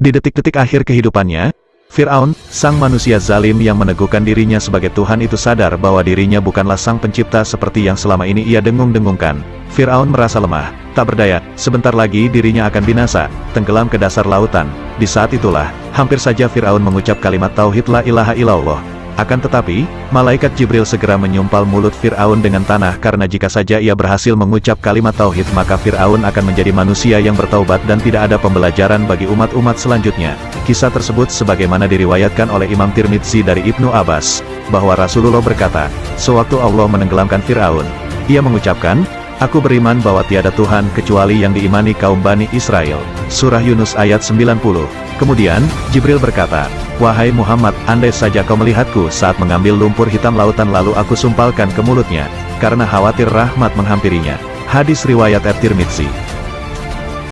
Di detik-detik akhir kehidupannya, Fir'aun, sang manusia zalim yang meneguhkan dirinya sebagai Tuhan itu sadar bahwa dirinya bukanlah sang pencipta seperti yang selama ini ia dengung-dengungkan. Fir'aun merasa lemah, tak berdaya, sebentar lagi dirinya akan binasa, tenggelam ke dasar lautan. Di saat itulah, hampir saja Fir'aun mengucap kalimat Tauhid La ilaha illallah, akan tetapi, malaikat Jibril segera menyumpal mulut Fir'aun dengan tanah karena jika saja ia berhasil mengucap kalimat tauhid maka Fir'aun akan menjadi manusia yang bertaubat dan tidak ada pembelajaran bagi umat-umat selanjutnya. Kisah tersebut sebagaimana diriwayatkan oleh Imam Tirmidzi dari Ibnu Abbas, bahwa Rasulullah berkata, sewaktu Allah menenggelamkan Fir'aun, ia mengucapkan, Aku beriman bahwa tiada Tuhan kecuali yang diimani kaum Bani Israel. Surah Yunus ayat 90. Kemudian, Jibril berkata, Wahai Muhammad, andai saja kau melihatku saat mengambil lumpur hitam lautan lalu aku sumpalkan ke mulutnya, karena khawatir rahmat menghampirinya. Hadis Riwayat At-Tirmidzi